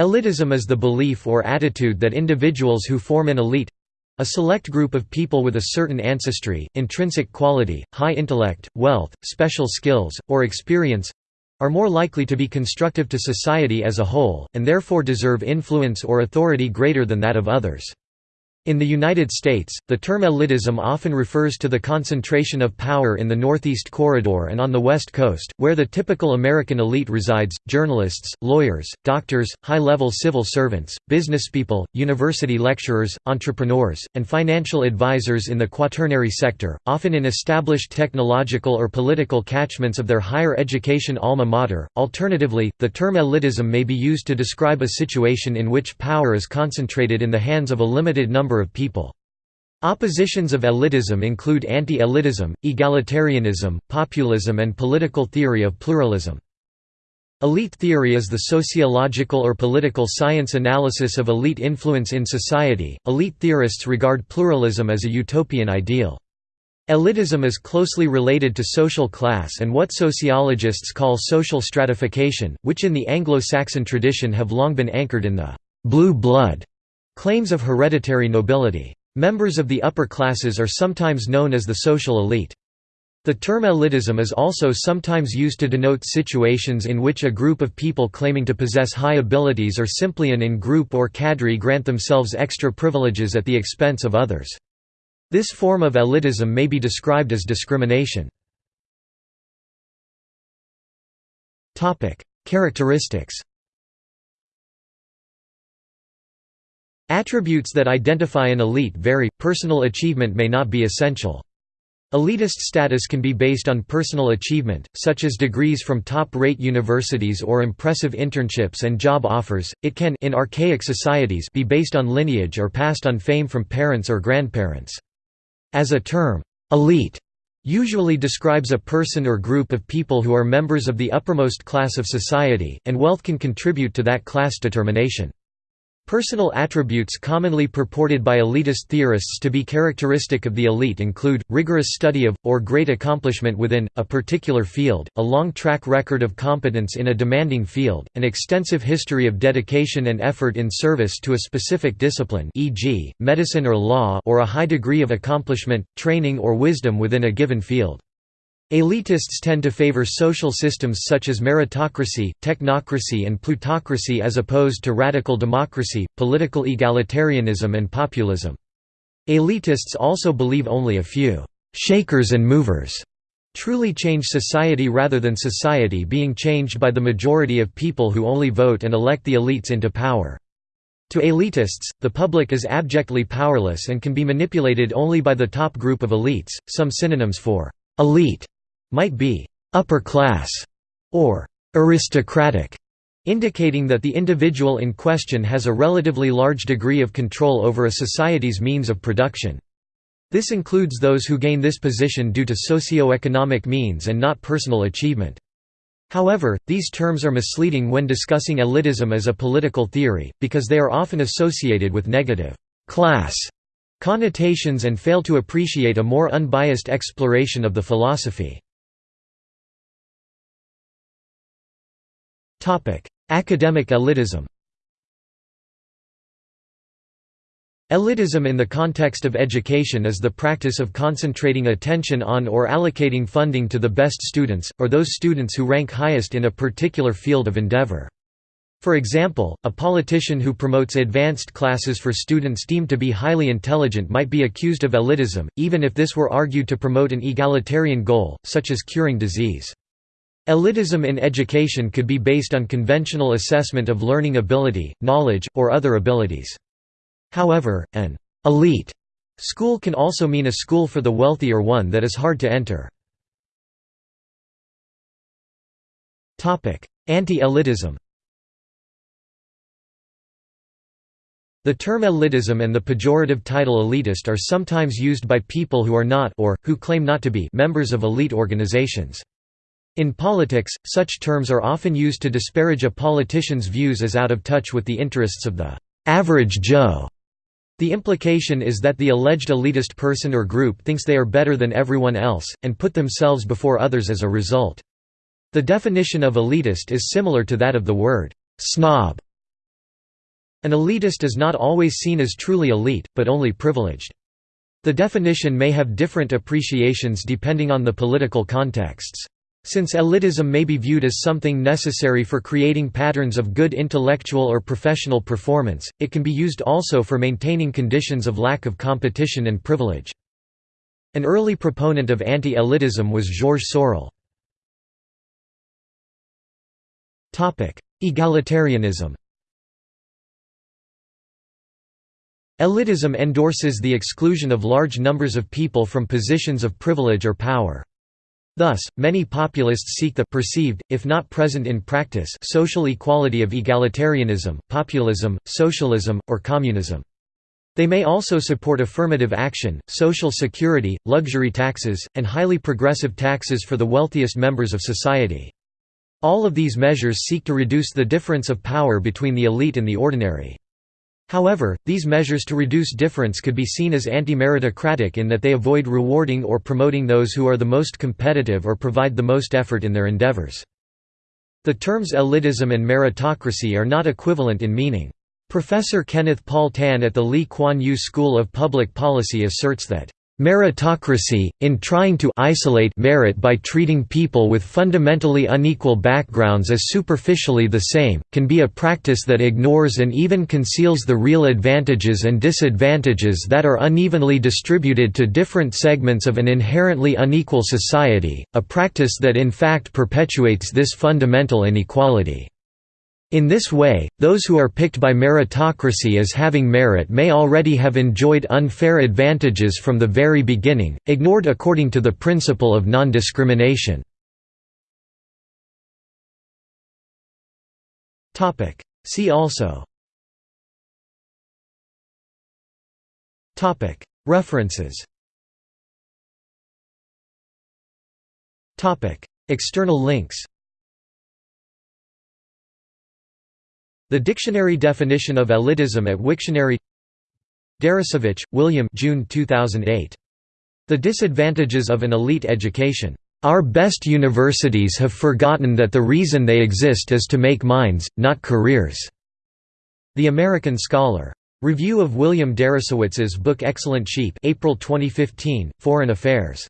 Elitism is the belief or attitude that individuals who form an elite—a select group of people with a certain ancestry, intrinsic quality, high intellect, wealth, special skills, or experience—are more likely to be constructive to society as a whole, and therefore deserve influence or authority greater than that of others. In the United States, the term elitism often refers to the concentration of power in the Northeast Corridor and on the West Coast, where the typical American elite resides, journalists, lawyers, doctors, high-level civil servants, businesspeople, university lecturers, entrepreneurs, and financial advisors in the quaternary sector, often in established technological or political catchments of their higher education alma mater. Alternatively, the term elitism may be used to describe a situation in which power is concentrated in the hands of a limited number number of people. Oppositions of elitism include anti-elitism, egalitarianism, populism and political theory of pluralism. Elite theory is the sociological or political science analysis of elite influence in society. Elite theorists regard pluralism as a utopian ideal. Elitism is closely related to social class and what sociologists call social stratification, which in the Anglo-Saxon tradition have long been anchored in the blue blood Claims of hereditary nobility. Members of the upper classes are sometimes known as the social elite. The term elitism is also sometimes used to denote situations in which a group of people claiming to possess high abilities or simply an in-group or cadre grant themselves extra privileges at the expense of others. This form of elitism may be described as discrimination. Characteristics Attributes that identify an elite vary, personal achievement may not be essential. Elitist status can be based on personal achievement, such as degrees from top-rate universities or impressive internships and job offers. It can in archaic societies be based on lineage or passed on fame from parents or grandparents. As a term, elite usually describes a person or group of people who are members of the uppermost class of society, and wealth can contribute to that class determination. Personal attributes commonly purported by elitist theorists to be characteristic of the elite include, rigorous study of, or great accomplishment within, a particular field, a long track record of competence in a demanding field, an extensive history of dedication and effort in service to a specific discipline e.g., medicine or law or a high degree of accomplishment, training or wisdom within a given field. Elitists tend to favor social systems such as meritocracy, technocracy and plutocracy as opposed to radical democracy, political egalitarianism and populism. Elitists also believe only a few «shakers and movers» truly change society rather than society being changed by the majority of people who only vote and elect the elites into power. To elitists, the public is abjectly powerless and can be manipulated only by the top group of elites. Some synonyms for elite might be «upper class» or «aristocratic», indicating that the individual in question has a relatively large degree of control over a society's means of production. This includes those who gain this position due to socio-economic means and not personal achievement. However, these terms are misleading when discussing elitism as a political theory, because they are often associated with negative «class» connotations and fail to appreciate a more unbiased exploration of the philosophy. Academic elitism Elitism in the context of education is the practice of concentrating attention on or allocating funding to the best students, or those students who rank highest in a particular field of endeavor. For example, a politician who promotes advanced classes for students deemed to be highly intelligent might be accused of elitism, even if this were argued to promote an egalitarian goal, such as curing disease. Elitism in education could be based on conventional assessment of learning ability, knowledge, or other abilities. However, an «elite» school can also mean a school for the wealthy or one that is hard to enter. Anti-elitism The term elitism and the pejorative title elitist are sometimes used by people who are not or, who claim not to be members of elite organizations. In politics, such terms are often used to disparage a politician's views as out of touch with the interests of the average Joe. The implication is that the alleged elitist person or group thinks they are better than everyone else, and put themselves before others as a result. The definition of elitist is similar to that of the word snob. An elitist is not always seen as truly elite, but only privileged. The definition may have different appreciations depending on the political contexts. Since elitism may be viewed as something necessary for creating patterns of good intellectual or professional performance, it can be used also for maintaining conditions of lack of competition and privilege. An early proponent of anti-elitism was Georges Sorel. Egalitarianism Elitism endorses the exclusion of large numbers of people from positions of privilege or power. Thus, many populists seek the perceived, if not present in practice social equality of egalitarianism, populism, socialism, or communism. They may also support affirmative action, social security, luxury taxes, and highly progressive taxes for the wealthiest members of society. All of these measures seek to reduce the difference of power between the elite and the ordinary. However, these measures to reduce difference could be seen as anti-meritocratic in that they avoid rewarding or promoting those who are the most competitive or provide the most effort in their endeavors. The terms elitism and meritocracy are not equivalent in meaning. Professor Kenneth Paul Tan at the Lee Kuan Yew School of Public Policy asserts that Meritocracy, in trying to isolate merit by treating people with fundamentally unequal backgrounds as superficially the same, can be a practice that ignores and even conceals the real advantages and disadvantages that are unevenly distributed to different segments of an inherently unequal society, a practice that in fact perpetuates this fundamental inequality. In this way, those who are picked by meritocracy as having merit may already have enjoyed unfair advantages from the very beginning, ignored according to the principle of non-discrimination. See also. References. External links The dictionary definition of elitism at Wiktionary Deresiewicz, William June 2008. The Disadvantages of an Elite Education. Our best universities have forgotten that the reason they exist is to make minds, not careers. The American Scholar. Review of William Deresiewicz's book Excellent Sheep April 2015, Foreign Affairs.